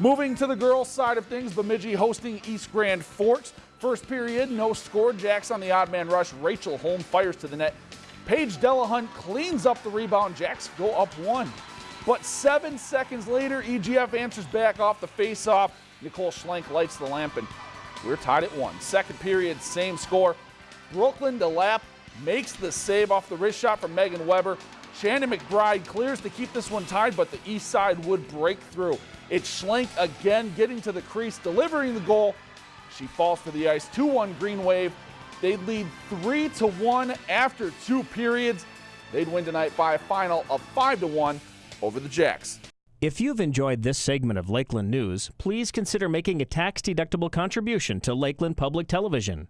Moving to the girls' side of things, Bemidji hosting East Grand Forks. First period, no score. Jacks on the odd man rush. Rachel Holm fires to the net. Paige Delahunt cleans up the rebound. Jacks go up one. But seven seconds later, EGF answers back off the face-off. Nicole Schlenk lights the lamp, and we're tied at one. Second period, same score. Brooklyn DeLapp makes the save off the wrist shot from Megan Weber. Shannon McBride clears to keep this one tied, but the east side would break through. It's Schlenk again getting to the crease, delivering the goal. She falls to the ice. 2-1 Green Wave. They'd lead 3 to 1 after two periods. They'd win tonight by a final of 5 to 1 over the Jacks. If you've enjoyed this segment of Lakeland News, please consider making a tax-deductible contribution to Lakeland Public Television.